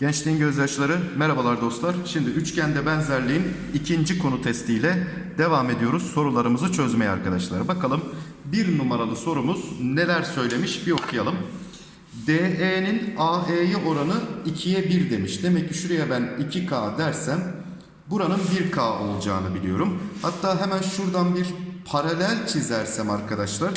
Gençliğin gözyaşları, merhabalar dostlar. Şimdi üçgende benzerliğin ikinci konu testiyle devam ediyoruz sorularımızı çözmeye arkadaşlar. Bakalım bir numaralı sorumuz neler söylemiş bir okuyalım. DE'nin AE'ye oranı 2'ye 1 demiş. Demek ki şuraya ben 2K dersem buranın 1K olacağını biliyorum. Hatta hemen şuradan bir paralel çizersem arkadaşlar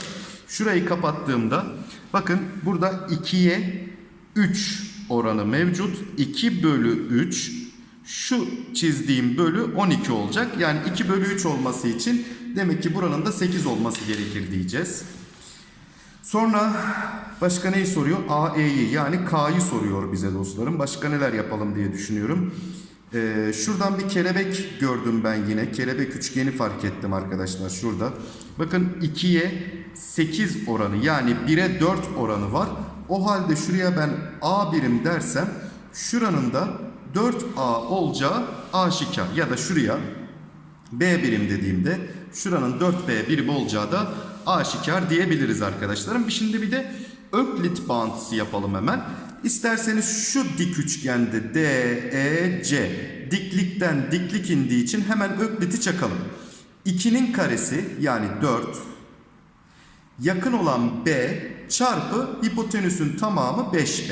şurayı kapattığımda bakın burada 2'ye 3 oranı mevcut. 2 bölü 3 şu çizdiğim bölü 12 olacak. Yani 2 bölü 3 olması için demek ki buranın da 8 olması gerekir diyeceğiz. Sonra başka neyi soruyor? AE'yi yani K'yı soruyor bize dostlarım. Başka neler yapalım diye düşünüyorum. Ee, şuradan bir kelebek gördüm ben yine. Kelebek üçgeni fark ettim arkadaşlar şurada. Bakın 2'ye 8 oranı yani 1'e 4 oranı var. O halde şuraya ben A birim dersem şuranın da 4A olacağı aşikar. Ya da şuraya B birim dediğimde şuranın 4B birim olacağı da aşikar diyebiliriz arkadaşlarım. Şimdi bir de Öklit bağıntısı yapalım hemen. İsterseniz şu dik üçgende DEC diklikten diklik indiği için hemen Öklit'i çakalım. 2'nin karesi yani 4 yakın olan B çarpı hipotenüsün tamamı 5B.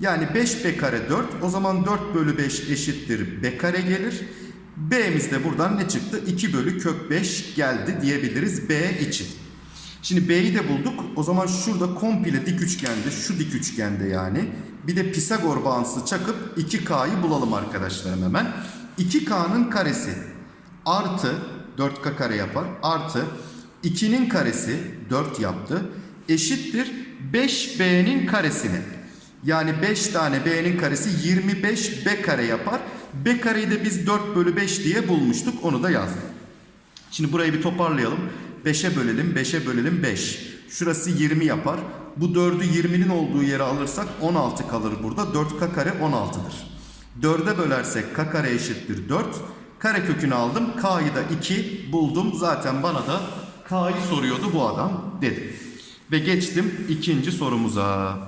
Yani 5B kare 4 o zaman 4 bölü 5 eşittir B kare gelir. B'miz de buradan ne çıktı? 2 bölü kök 5 geldi diyebiliriz B için. Şimdi B'yi de bulduk. O zaman şurada komple dik üçgende, şu dik üçgende yani. Bir de Pisagor bağıntısı çakıp 2K'yı bulalım arkadaşlarım hemen. 2K'nın karesi artı 4K kare yapar. Artı 2'nin karesi 4 yaptı. Eşittir 5B'nin karesini. Yani 5 tane B'nin karesi 25 B kare yapar. B kareyi de biz 4 bölü 5 diye bulmuştuk. Onu da yazdık. Şimdi burayı bir toparlayalım. 5'e bölelim, 5'e bölelim 5. Şurası 20 yapar. Bu 4'ü 20'nin olduğu yere alırsak 16 kalır burada. 4k kare 16'dır. 4'e bölersek k kare eşittir 4. Kare kökünü aldım. K'yı da 2 buldum. Zaten bana da K'yı soruyordu bu adam dedim. Ve geçtim ikinci sorumuza.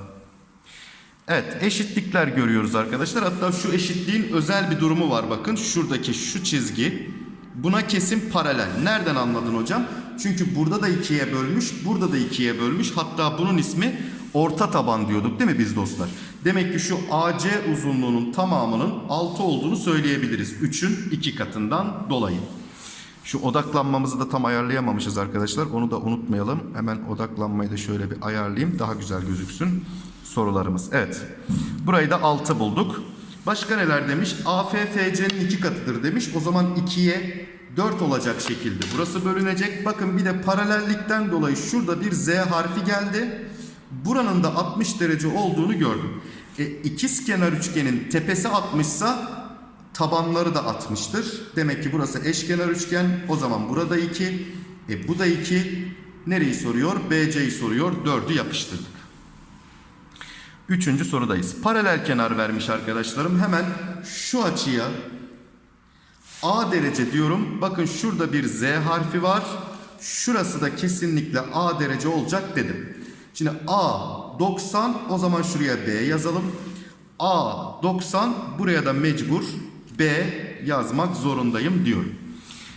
Evet eşitlikler görüyoruz arkadaşlar. Hatta şu eşitliğin özel bir durumu var bakın. Şuradaki şu çizgi buna kesin paralel. Nereden anladın hocam? Çünkü burada da ikiye bölmüş, burada da ikiye bölmüş. Hatta bunun ismi orta taban diyorduk değil mi biz dostlar? Demek ki şu AC uzunluğunun tamamının 6 olduğunu söyleyebiliriz. 3'ün 2 katından dolayı. Şu odaklanmamızı da tam ayarlayamamışız arkadaşlar. Onu da unutmayalım. Hemen odaklanmayı da şöyle bir ayarlayayım. Daha güzel gözüksün sorularımız. Evet. Burayı da 6 bulduk. Başka neler demiş? AFFC'nin 2 katıdır demiş. O zaman 2'ye 4 olacak şekilde burası bölünecek. Bakın bir de paralellikten dolayı şurada bir Z harfi geldi. Buranın da 60 derece olduğunu gördüm. E, ikizkenar üçgenin tepesi 60 ise tabanları da 60'tır. Demek ki burası eşkenar üçgen. O zaman burada 2. E, bu da 2. Nereyi soruyor? BC'yi soruyor. 4'ü yapıştırdık. Üçüncü sorudayız. Paralel kenar vermiş arkadaşlarım. Hemen şu açıya A derece diyorum. Bakın şurada bir Z harfi var. Şurası da kesinlikle A derece olacak dedim. Şimdi A 90 o zaman şuraya B yazalım. A 90 buraya da mecbur B yazmak zorundayım diyorum.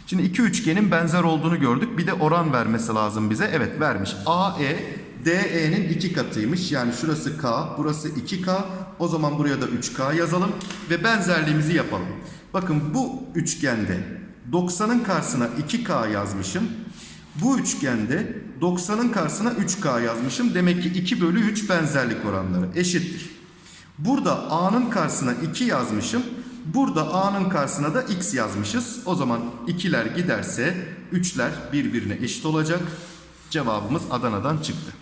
Şimdi iki üçgenin benzer olduğunu gördük. Bir de oran vermesi lazım bize. Evet vermiş. AE DE'nin iki katıymış. Yani şurası K, burası 2K. O zaman buraya da 3K yazalım ve benzerliğimizi yapalım. Bakın bu üçgende 90'ın karşısına 2K yazmışım. Bu üçgende 90'ın karşısına 3K yazmışım. Demek ki 2 bölü 3 benzerlik oranları eşittir. Burada A'nın karşısına 2 yazmışım. Burada A'nın karşısına da X yazmışız. O zaman 2'ler giderse 3'ler birbirine eşit olacak. Cevabımız Adana'dan çıktı.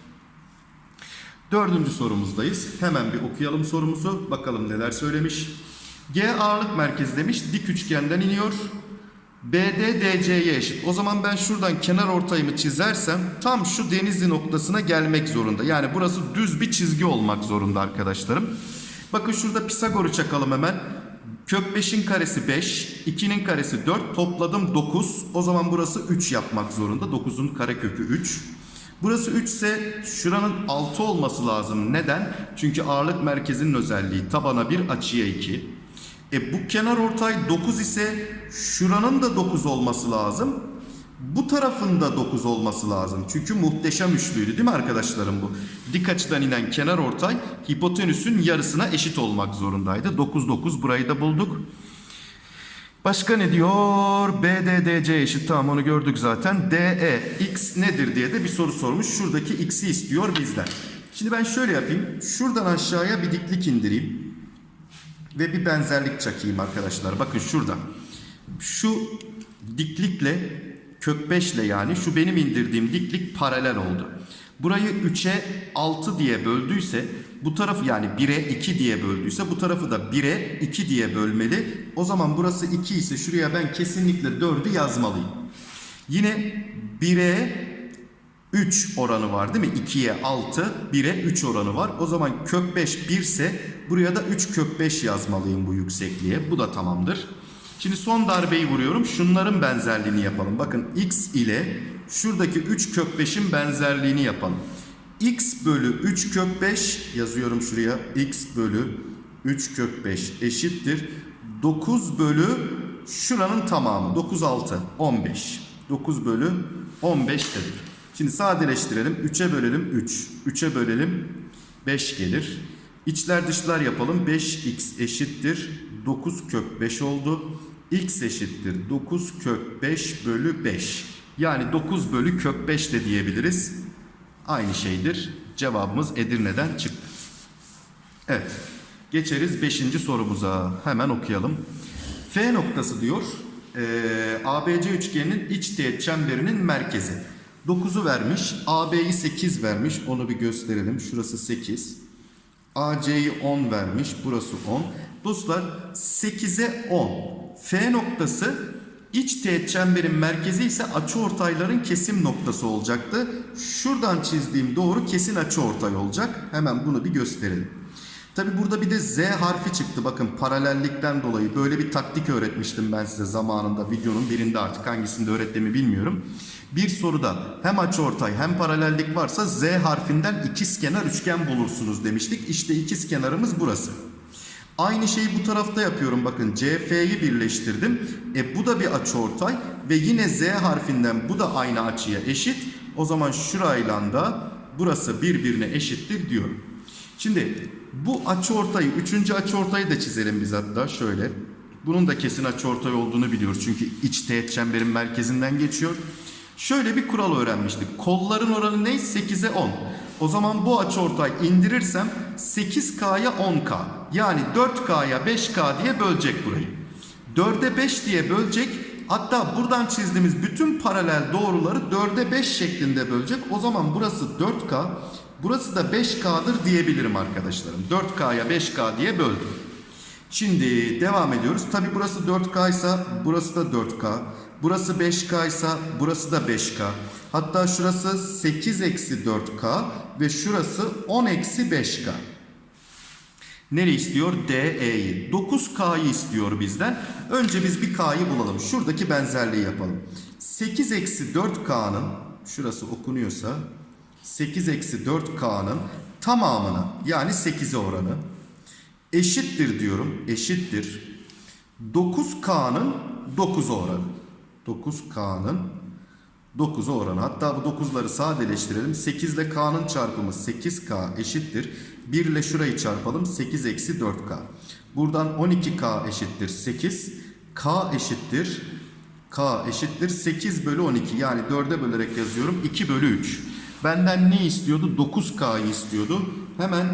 Dördüncü sorumuzdayız. Hemen bir okuyalım sorumuzu. Bakalım neler söylemiş. G ağırlık merkezi demiş. Dik üçgenden iniyor. BD DC'ye eşit. O zaman ben şuradan kenar ortayımı çizersem tam şu denizli noktasına gelmek zorunda. Yani burası düz bir çizgi olmak zorunda arkadaşlarım. Bakın şurada Pisagor'u çakalım hemen. Kök 5'in karesi 5, 2'nin karesi 4, topladım 9. O zaman burası 3 yapmak zorunda. 9'un karekökü 3. Burası 3 ise şuranın 6 olması lazım. Neden? Çünkü ağırlık merkezinin özelliği tabana 1, açıya 2. E bu kenar ortay 9 ise şuranın da 9 olması lazım. Bu tarafın da 9 olması lazım. Çünkü muhteşem üçlüydü değil mi arkadaşlarım bu? Dik açıdan inen kenar ortay hipotenüsün yarısına eşit olmak zorundaydı. 9 9 burayı da bulduk. Başka ne diyor? BDDC eşit tamam onu gördük zaten. DE x nedir diye de bir soru sormuş. Şuradaki x'i istiyor bizden. Şimdi ben şöyle yapayım. Şuradan aşağıya bir diklik indireyim. Ve bir benzerlik çakayım arkadaşlar. Bakın şurada. Şu diklikle kök 5 ile yani şu benim indirdiğim diklik paralel oldu. Burayı 3'e 6 diye böldüyse bu tarafı yani 1'e 2 diye böldüyse bu tarafı da 1'e 2 diye bölmeli. O zaman burası 2 ise şuraya ben kesinlikle 4'ü yazmalıyım. Yine 1'e 3 oranı var değil mi? 2'ye 6, 1'e 3 oranı var. O zaman kök 5 1 ise buraya da 3 kök 5 yazmalıyım bu yüksekliğe. Bu da tamamdır. Şimdi son darbeyi vuruyorum. Şunların benzerliğini yapalım. Bakın x ile şuradaki 3 kök 5'in benzerliğini yapalım. x bölü 3 kök 5 yazıyorum şuraya. x bölü 3 kök 5 eşittir. 9 bölü şuranın tamamı. 9 6 15. 9 bölü 15 dedik. Şimdi sadeleştirelim. 3'e bölelim 3. 3'e bölelim 5 gelir. İçler dışlar yapalım. 5x eşittir. 9 kök 5 oldu. x eşittir. 9 kök 5 bölü 5. Yani 9 bölü kök 5 de diyebiliriz. Aynı şeydir. Cevabımız Edirne'den çıktı. Evet. Geçeriz 5. sorumuza. Hemen okuyalım. F noktası diyor. Eee ABC üçgeninin iç teğet çemberinin merkezi. 9'u vermiş. AB'yi 8 vermiş. Onu bir gösterelim. Şurası 8. AC'yi 10 vermiş. Burası 10. Dostlar 8'e 10. F noktası iç teğet çemberin merkezi ise açıortayların kesim noktası olacaktı. Şuradan çizdiğim doğru kesin açıortay olacak. Hemen bunu bir gösterelim. Tabi burada bir de Z harfi çıktı. Bakın paralellikten dolayı böyle bir taktik öğretmiştim ben size zamanında. Videonun birinde artık hangisinde öğrettiğimi bilmiyorum. Bir soruda hem açıortay hem paralellik varsa Z harfinden ikizkenar üçgen bulursunuz demiştik. İşte ikizkenarımız burası. Aynı şeyi bu tarafta yapıyorum. Bakın CF'yi birleştirdim. E bu da bir açıortay ve yine Z harfinden bu da aynı açıya eşit. O zaman şurayla da burası birbirine eşittir diyorum. Şimdi bu açıortayı, üçüncü açıortayı da çizelim biz hatta şöyle. Bunun da kesin açıortay olduğunu biliyoruz. Çünkü iç teğet çemberin merkezinden geçiyor. Şöyle bir kural öğrenmiştik. Kolların oranı ne? 8'e 10. O zaman bu açıortay indirirsem 8K'ya 10K. Yani 4K'ya 5K diye bölecek burayı. 4'e 5 diye bölecek. Hatta buradan çizdiğimiz bütün paralel doğruları 4'e 5 şeklinde bölecek. O zaman burası 4K, burası da 5K'dır diyebilirim arkadaşlarım. 4K'ya 5K diye böldüm. Şimdi devam ediyoruz. Tabi burası 4K ise burası da 4K. Burası 5K ise burası da 5K. Hatta şurası 8 eksi 4K ve şurası 10 eksi 5K. Nereye istiyor? DE'yi. 9K'yı istiyor bizden. Önce biz bir K'yı bulalım. Şuradaki benzerliği yapalım. 8 eksi 4K'nın şurası okunuyorsa 8 eksi 4K'nın tamamına yani 8'e oranı eşittir diyorum. Eşittir. 9K'nın 9 oranı. 9K'nın 9'a oranı. Hatta bu 9'ları sadeleştirelim. 8 ile K'nın çarpımı 8K eşittir. 1 ile şurayı çarpalım. 8 eksi 4K. Buradan 12K eşittir 8. K eşittir. K eşittir 8 bölü 12. Yani 4'e bölerek yazıyorum. 2 bölü 3. Benden ne istiyordu? 9K'yı istiyordu. Hemen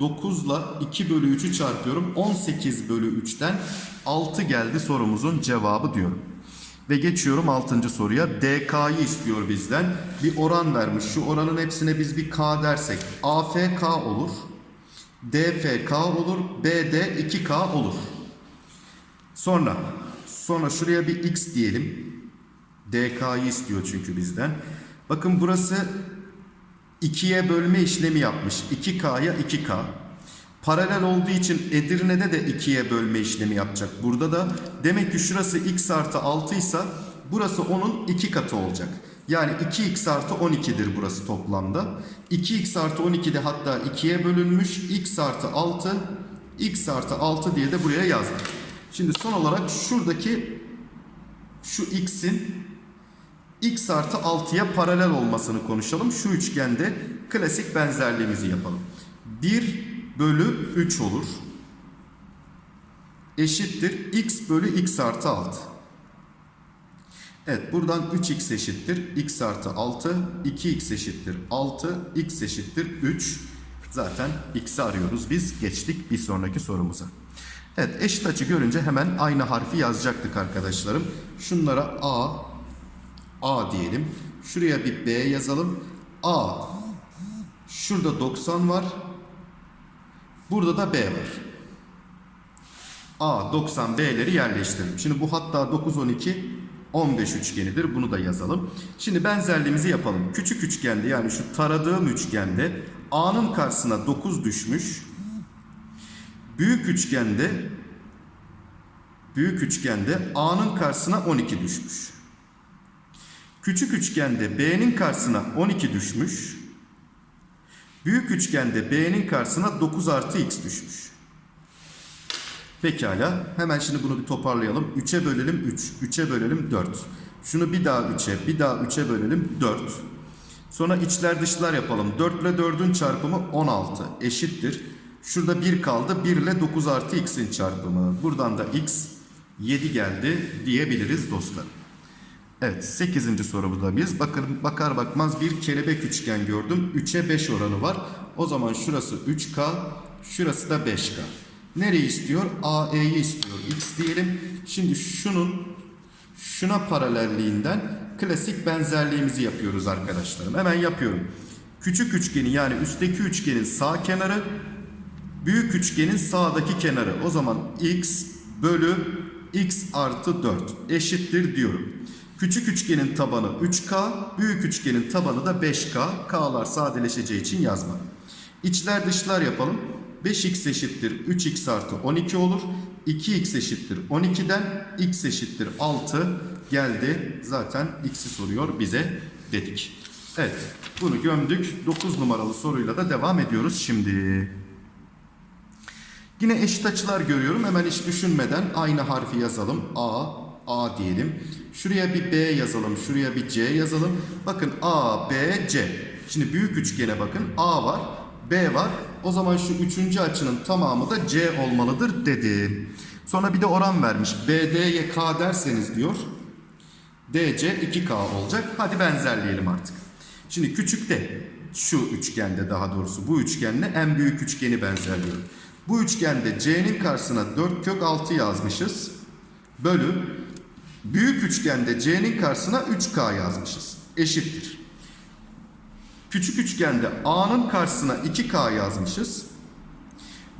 9 ile 2 bölü 3'ü çarpıyorum. 18 bölü 3'ten 6 geldi sorumuzun cevabı diyorum. Ve geçiyorum 6. soruya. DK'yı istiyor bizden. Bir oran vermiş. Şu oranın hepsine biz bir K dersek. AFK olur. DFK olur. BD 2K olur. Sonra sonra şuraya bir X diyelim. DK'yı istiyor çünkü bizden. Bakın burası 2'ye bölme işlemi yapmış. 2K'ya 2K. Paralel olduğu için Edirne'de de 2'ye bölme işlemi yapacak. Burada da demek ki şurası x artı 6 ise burası onun 2 katı olacak. Yani 2x artı 12'dir burası toplamda. 2x artı 12 de hatta 2'ye bölünmüş. x artı 6 x artı 6 diye de buraya yazdım. Şimdi son olarak şuradaki şu x'in x artı 6'ya paralel olmasını konuşalım. Şu üçgende klasik benzerliğimizi yapalım. 1 bölü 3 olur. Eşittir x bölü x artı 6. Evet buradan 3x eşittir x artı 6. 2x eşittir 6. x eşittir 3. Zaten x'i arıyoruz biz. Geçtik bir sonraki sorumuza. Evet eşit açı görünce hemen aynı harfi yazacaktık arkadaşlarım. Şunlara a, a diyelim. Şuraya bir b yazalım. a. Şurada 90 var. Burada da B var. A 90 B'leri yerleştirdim. Şimdi bu hatta 9 12 15 üçgenidir. Bunu da yazalım. Şimdi benzerliğimizi yapalım. Küçük üçgende yani şu taradığım üçgende A'nın karşısına 9 düşmüş. Büyük üçgende büyük üçgende A'nın karşısına 12 düşmüş. Küçük üçgende B'nin karşısına 12 düşmüş. Büyük üçgende B'nin karşısına 9 artı X düşmüş. Pekala. Hemen şimdi bunu bir toparlayalım. 3'e bölelim 3. 3'e bölelim 4. Şunu bir daha 3'e, bir daha 3'e bölelim 4. Sonra içler dışlar yapalım. 4 ile 4'ün çarpımı 16 eşittir. Şurada 1 kaldı. 1 ile 9 artı x'in çarpımı. Buradan da x 7 geldi diyebiliriz dostlar. Evet 8. sorumuzda bakın bakar bakmaz bir kelebek üçgen gördüm. 3'e 5 oranı var. O zaman şurası 3K, şurası da 5K. Nereyi istiyor? AE'yi istiyor. X diyelim. Şimdi şunun şuna paralelliğinden klasik benzerliğimizi yapıyoruz arkadaşlarım. Hemen yapıyorum. Küçük üçgeni yani üstteki üçgenin sağ kenarı büyük üçgenin sağdaki kenarı. O zaman x bölü x artı 4 eşittir diyorum. Küçük üçgenin tabanı 3K, büyük üçgenin tabanı da 5K. K'lar sadeleşeceği için yazma. İçler dışlar yapalım. 5x eşittir 3x artı 12 olur. 2x eşittir 12'den x eşittir 6 geldi. Zaten x'i soruyor bize dedik. Evet bunu gömdük. 9 numaralı soruyla da devam ediyoruz şimdi. Yine eşit açılar görüyorum. Hemen hiç düşünmeden aynı harfi yazalım. A, A diyelim. Şuraya bir B yazalım. Şuraya bir C yazalım. Bakın A, B, C. Şimdi büyük üçgene bakın. A var, B var. O zaman şu üçüncü açının tamamı da C olmalıdır dedi. Sonra bir de oran vermiş. BD'ye K derseniz diyor. DC 2K olacak. Hadi benzerleyelim artık. Şimdi küçükte şu üçgende daha doğrusu bu üçgenle en büyük üçgeni benzerliyorum. Bu üçgende C'nin karşısına 4 kök 6 yazmışız. Bölü büyük üçgende C'nin karşısına 3K yazmışız. Eşittir. Küçük üçgende A'nın karşısına 2K yazmışız.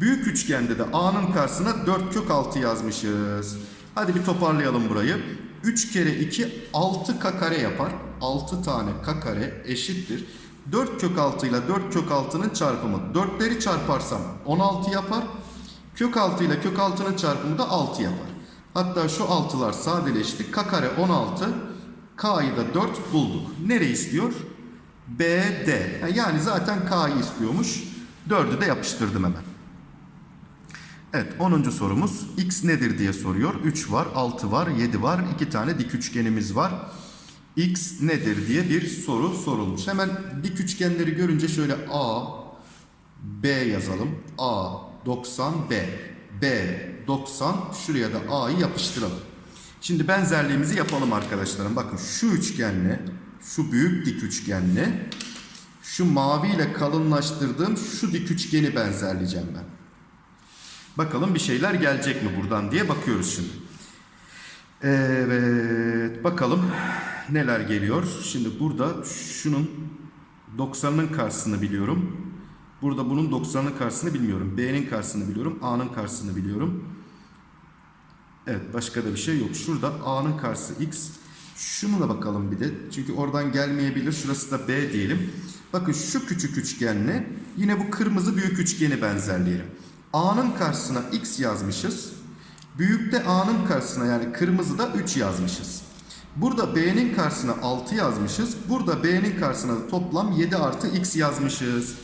Büyük üçgende de A'nın karşısına 4 kök 6 yazmışız. Hadi bir toparlayalım burayı. 3 kere 2 6K kare yapar. 6 tane K kare eşittir. 4 kök 6 ile 4 kök 6'nın çarpımı. 4'leri çarparsam 16 yapar. Kök 6 ile kök 6'nın çarpımı da 6 yapar. Hatta şu 6'lar sadeleşti. K kare 16. K'yı da 4 bulduk. Nereyi istiyor? BD. Yani zaten K'yı istiyormuş. 4'ü de yapıştırdım hemen. Evet 10. sorumuz x nedir diye soruyor. 3 var, 6 var, 7 var. 2 tane dik üçgenimiz var. x nedir diye bir soru sorulmuş. Hemen dik üçgenleri görünce şöyle A, B yazalım. A 90 B. B 90 şuraya da A'yı yapıştıralım. Şimdi benzerliğimizi yapalım arkadaşlarım. Bakın şu üçgenle şu büyük dik üçgenle şu mavi ile kalınlaştırdığım şu dik üçgeni benzerleyeceğim ben. Bakalım bir şeyler gelecek mi buradan diye bakıyoruz şimdi. Evet bakalım neler geliyor. Şimdi burada şunun 90'ın karşısını biliyorum. Burada bunun 90'ın karşısını bilmiyorum. B'nin karşısını biliyorum. A'nın karşısını biliyorum. Evet başka da bir şey yok. Şurada A'nın karşısı X. Şunu da bakalım bir de. Çünkü oradan gelmeyebilir. Şurası da B diyelim. Bakın şu küçük üçgenle yine bu kırmızı büyük üçgeni benzerleyelim. A'nın karşısına x yazmışız. Büyükte A'nın karşısına yani kırmızıda 3 yazmışız. Burada B'nin karşısına 6 yazmışız. Burada B'nin karşısına toplam 7 artı x yazmışız.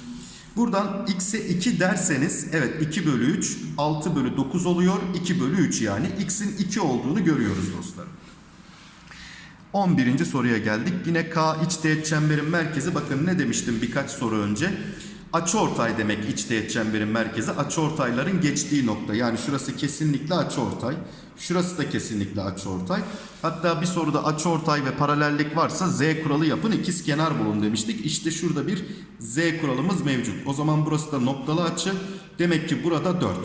Buradan x'e 2 derseniz evet 2 bölü 3 6 bölü 9 oluyor. 2 bölü 3 yani x'in 2 olduğunu görüyoruz dostlarım. 11. soruya geldik. Yine K iç teğet çemberin merkezi. Bakın ne demiştim birkaç soru önce. Açıortay demek iç teğet çemberin merkezi. Açıortayların geçtiği nokta. Yani şurası kesinlikle açıortay. Şurası da kesinlikle açıortay. Hatta bir soruda açıortay ve paralellik varsa Z kuralı yapın ikiz kenar bulun demiştik. İşte şurada bir Z kuralımız mevcut. O zaman burası da noktalı açı. Demek ki burada 4.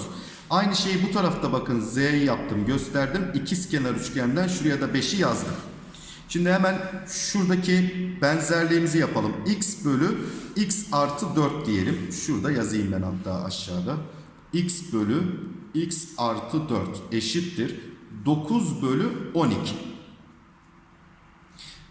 Aynı şeyi bu tarafta bakın Z'yi yaptım gösterdim. İkiz kenar üçgenden şuraya da 5'i yazdım. Şimdi hemen şuradaki benzerliğimizi yapalım. x bölü x artı 4 diyelim. Şurada yazayım ben hatta aşağıda. x bölü x artı 4 eşittir. 9 bölü 12.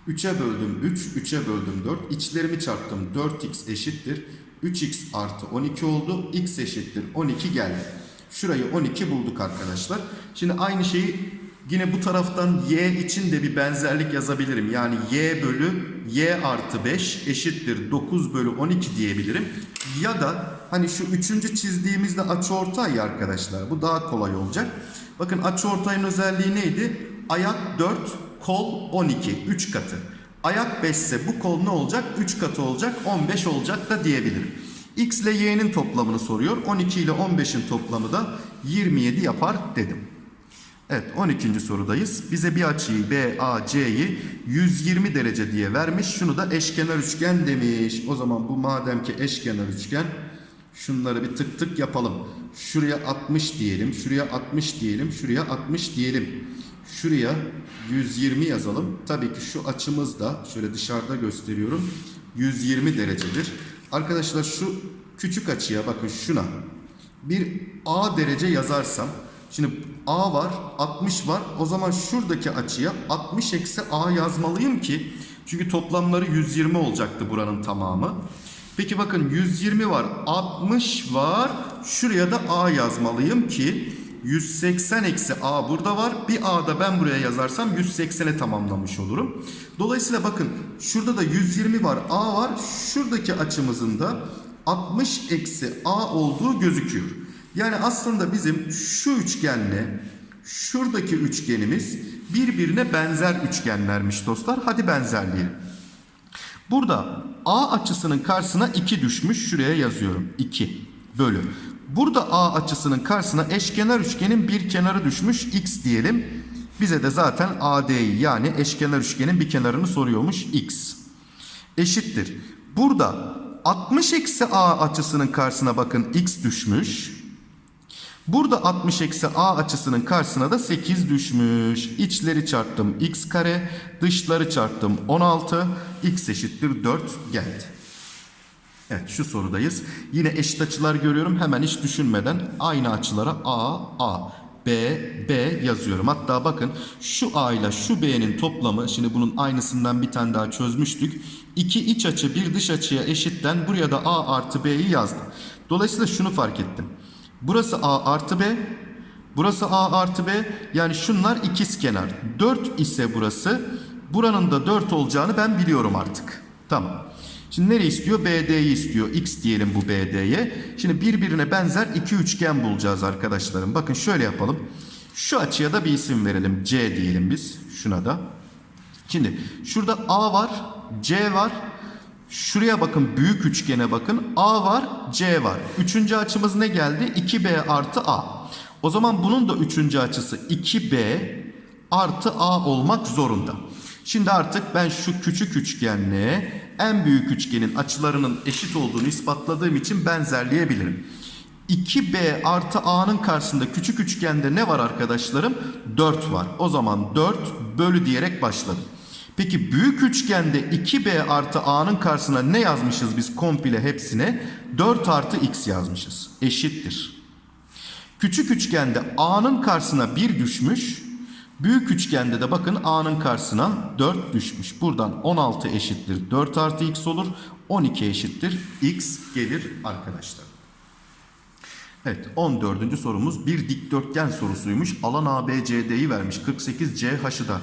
3'e böldüm 3, 3'e böldüm 4. İçlerimi çarptım. 4x eşittir. 3x artı 12 oldu. x eşittir 12 geldi. Şurayı 12 bulduk arkadaşlar. Şimdi aynı şeyi Yine bu taraftan y için de bir benzerlik yazabilirim. Yani y bölü y artı 5 eşittir 9 bölü 12 diyebilirim. Ya da hani şu üçüncü çizdiğimizde açıortay ya arkadaşlar. Bu daha kolay olacak. Bakın açıortayın özelliği neydi? Ayak 4, kol 12. 3 katı. Ayak 5 ise bu kol ne olacak? 3 katı olacak. 15 olacak da diyebilirim. X ile y'nin toplamını soruyor. 12 ile 15'in toplamı da 27 yapar dedim. Evet 12. sorudayız. Bize bir açıyı BAC'yi 120 derece diye vermiş. Şunu da eşkenar üçgen demiş. O zaman bu madem ki eşkenar üçgen şunları bir tık tık yapalım. Şuraya 60 diyelim. Şuraya 60 diyelim. Şuraya 60 diyelim. Şuraya 120 yazalım. Tabii ki şu açımız da şöyle dışarıda gösteriyorum. 120 derecedir. Arkadaşlar şu küçük açıya bakın şuna. Bir A derece yazarsam Şimdi A var, 60 var. O zaman şuradaki açıya 60 eksi A yazmalıyım ki çünkü toplamları 120 olacaktı buranın tamamı. Peki bakın 120 var, 60 var. Şuraya da A yazmalıyım ki 180 eksi A burada var. Bir A da ben buraya yazarsam 180'e tamamlamış olurum. Dolayısıyla bakın şurada da 120 var, A var. Şuradaki açımızın da 60 eksi A olduğu gözüküyor. Yani aslında bizim şu üçgenle şuradaki üçgenimiz birbirine benzer üçgenlermiş dostlar. Hadi benzerleyelim. Burada A açısının karşısına 2 düşmüş. Şuraya yazıyorum. 2 bölü. Burada A açısının karşısına eşkenar üçgenin bir kenarı düşmüş. X diyelim. Bize de zaten AD'yi yani eşkenar üçgenin bir kenarını soruyormuş. X. Eşittir. Burada 60 eksi A açısının karşısına bakın X düşmüş. Burada 60 eksi a açısının karşısına da 8 düşmüş. İçleri çarptım x kare. Dışları çarptım 16. x eşittir 4 geldi. Evet şu sorudayız. Yine eşit açılar görüyorum. Hemen hiç düşünmeden aynı açılara a, a, b, b yazıyorum. Hatta bakın şu a ile şu b'nin toplamı. Şimdi bunun aynısından bir tane daha çözmüştük. İki iç açı bir dış açıya eşitten buraya da a artı b'yi yazdım. Dolayısıyla şunu fark ettim. Burası A artı B. Burası A artı B. Yani şunlar ikiz kenar. 4 ise burası. Buranın da 4 olacağını ben biliyorum artık. Tamam. Şimdi nereye istiyor? BD'yi istiyor. X diyelim bu BD'ye. Şimdi birbirine benzer iki üçgen bulacağız arkadaşlarım. Bakın şöyle yapalım. Şu açıya da bir isim verelim. C diyelim biz. Şuna da. Şimdi şurada A var. C var. Şuraya bakın büyük üçgene bakın. A var C var. Üçüncü açımız ne geldi? 2B artı A. O zaman bunun da üçüncü açısı 2B artı A olmak zorunda. Şimdi artık ben şu küçük üçgenle en büyük üçgenin açılarının eşit olduğunu ispatladığım için benzerleyebilirim. 2B artı A'nın karşısında küçük üçgende ne var arkadaşlarım? 4 var. O zaman 4 bölü diyerek başladım. Peki büyük üçgende 2b artı a'nın karşısına ne yazmışız biz komple hepsine? 4 artı x yazmışız. Eşittir. Küçük üçgende a'nın karşısına 1 düşmüş. Büyük üçgende de bakın a'nın karşısına 4 düşmüş. Buradan 16 eşittir 4 artı x olur. 12 eşittir x gelir arkadaşlar. Evet 14. sorumuz bir dikdörtgen sorusuymuş. Alan ABCD'yi vermiş. 48 CH'ı da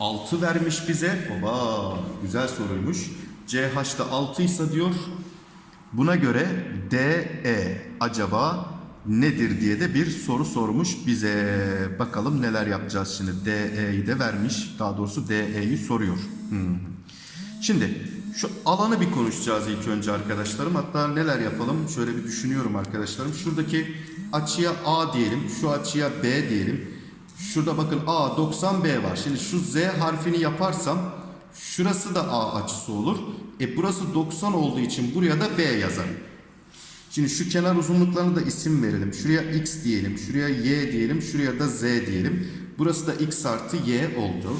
6 vermiş bize. Oba güzel soruymuş. CH'da 6 ise diyor. Buna göre DE acaba nedir diye de bir soru sormuş bize. Bakalım neler yapacağız şimdi. DE'yi de vermiş. Daha doğrusu DE'yi soruyor. Hmm. Şimdi şu alanı bir konuşacağız ilk önce arkadaşlarım. Hatta neler yapalım? Şöyle bir düşünüyorum arkadaşlarım. Şuradaki açıya A diyelim. Şu açıya B diyelim. Şurada bakın A 90B var. Şimdi şu Z harfini yaparsam şurası da A açısı olur. E burası 90 olduğu için buraya da B yazarım. Şimdi şu kenar uzunluklarına da isim verelim. Şuraya X diyelim. Şuraya Y diyelim. Şuraya da Z diyelim. Burası da X artı Y oldu.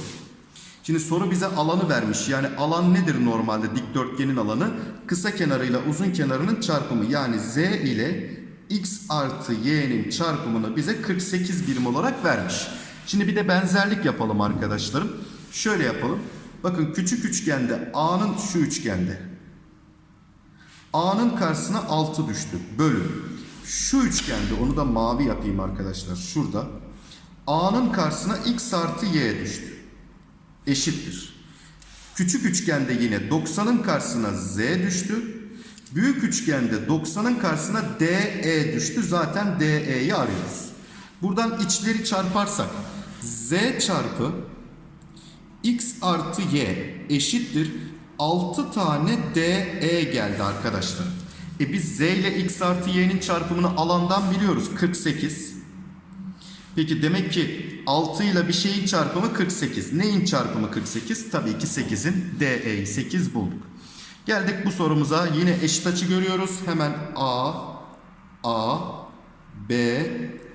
Şimdi soru bize alanı vermiş. Yani alan nedir normalde dikdörtgenin alanı? Kısa kenarıyla uzun kenarının çarpımı. Yani Z ile X artı Y'nin çarpımını bize 48 birim olarak vermiş. Şimdi bir de benzerlik yapalım arkadaşlarım. Şöyle yapalım. Bakın küçük üçgende A'nın şu üçgende. A'nın karşısına 6 düştü. Bölü. Şu üçgende onu da mavi yapayım arkadaşlar. Şurada. A'nın karşısına X artı Y düştü eşittir. Küçük üçgende yine 90'ın karşısına z düştü. Büyük üçgende 90'ın karşısına DE düştü. Zaten DE'yi arıyoruz. Buradan içleri çarparsak z çarpı x artı y eşittir 6 tane DE geldi arkadaşlar. E biz z ile x artı y'nin çarpımını alandan biliyoruz. 48. Peki demek ki 6 ile bir şeyin çarpımı 48. Neyin çarpımı 48? Tabii ki 8'in DE'yi 8 bulduk. Geldik bu sorumuza. Yine eşit açı görüyoruz. Hemen A, A, B,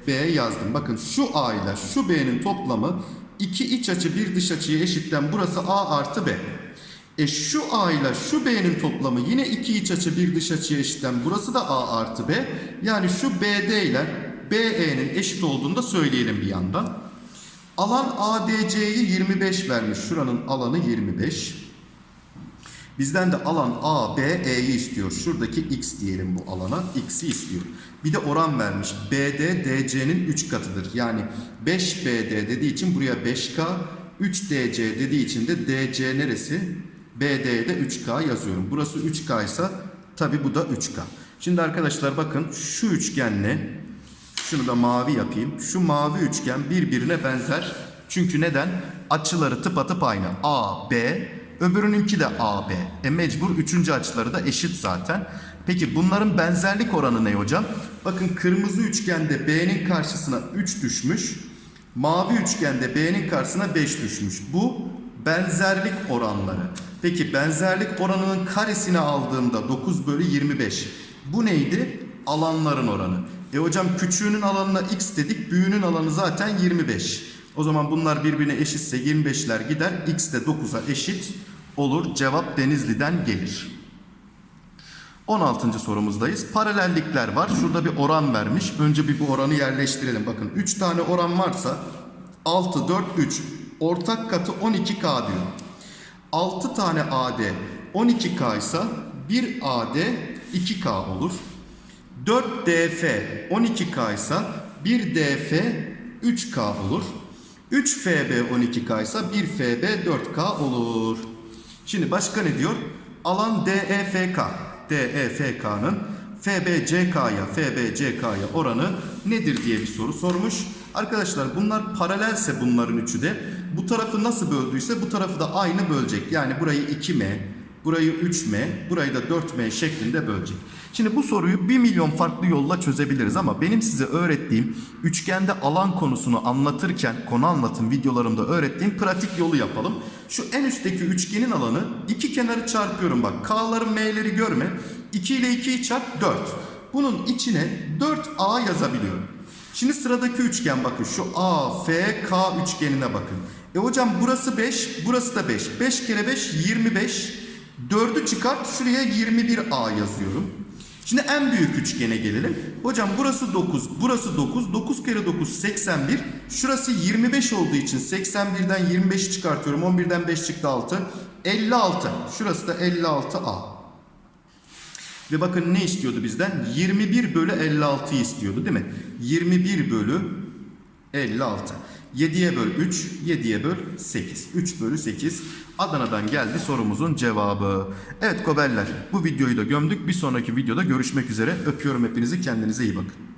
B yazdım. Bakın şu A ile şu B'nin toplamı iki iç açı bir dış açıya eşitten burası A artı B. E şu A ile şu B'nin toplamı yine iki iç açı bir dış açıya eşitten burası da A artı B. Yani şu BD ile BE'nin eşit olduğunu da söyleyelim bir yandan. Alan ADC'yi 25 vermiş. Şuranın alanı 25. Bizden de alan ABE'yi istiyor. Şuradaki X diyelim bu alana. X'i istiyor. Bir de oran vermiş. BD DC'nin 3 katıdır. Yani 5BD dediği için buraya 5K, 3DC dediği için de DC neresi? BD'ye de 3K yazıyorum. Burası 3K ise tabi bu da 3K. Şimdi arkadaşlar bakın şu üçgenle şunu da mavi yapayım. Şu mavi üçgen birbirine benzer. Çünkü neden? Açıları tıpatıp aynı. A, B, öbürününki de A, B. E mecbur üçüncü açıları da eşit zaten. Peki bunların benzerlik oranı ne hocam? Bakın kırmızı üçgende B'nin karşısına 3 düşmüş. Mavi üçgende B'nin karşısına 5 düşmüş. Bu benzerlik oranları. Peki benzerlik oranının karesini aldığımda 9 bölü 25. Bu neydi? Alanların oranı. E hocam küçüğünün alanına x dedik. Büyüğünün alanı zaten 25. O zaman bunlar birbirine eşitse 25'ler gider. X de 9'a eşit olur. Cevap Denizli'den gelir. 16. sorumuzdayız. Paralellikler var. Şurada bir oran vermiş. Önce bir bu oranı yerleştirelim. Bakın 3 tane oran varsa 6, 4, 3. Ortak katı 12K diyor. 6 tane AD 12K ise 1 AD 2K olur. 4 DF 12K ise 1 DF 3K olur. 3 FB 12K ise 1 FB 4K olur. Şimdi başka ne diyor? Alan DEFK. DEFK'nın FBCK'ya FBCK'ya oranı nedir diye bir soru sormuş. Arkadaşlar bunlar paralelse bunların üçü de. Bu tarafı nasıl böldüyse bu tarafı da aynı bölecek. Yani burayı 2M, burayı 3M, burayı da 4M şeklinde bölecek. Şimdi bu soruyu 1 milyon farklı yolla çözebiliriz ama benim size öğrettiğim üçgende alan konusunu anlatırken konu anlatım videolarımda öğrettiğim pratik yolu yapalım. Şu en üstteki üçgenin alanı iki kenarı çarpıyorum bak. K'ların M'leri görme. 2 ile 2'yi çarp 4. Bunun içine 4A yazabiliyorum. Şimdi sıradaki üçgen bakın şu A, F, K üçgenine bakın. E hocam burası 5, burası da 5. 5 kere 5 25. 4'ü çıkart şuraya 21A yazıyorum. Şimdi en büyük üçgene gelelim. Hocam burası 9, burası 9. 9 kere 9 81. Şurası 25 olduğu için 81'den 25'i çıkartıyorum. 11'den 5 çıktı 6. 56. Şurası da 56A. Ve bakın ne istiyordu bizden? 21 bölü 56'yı istiyordu değil mi? 21 bölü 56. 7'ye böl 3, 7'ye böl 8. 3 bölü 8. Adana'dan geldi sorumuzun cevabı. Evet Kobeller bu videoyu da gömdük. Bir sonraki videoda görüşmek üzere. Öpüyorum hepinizi kendinize iyi bakın.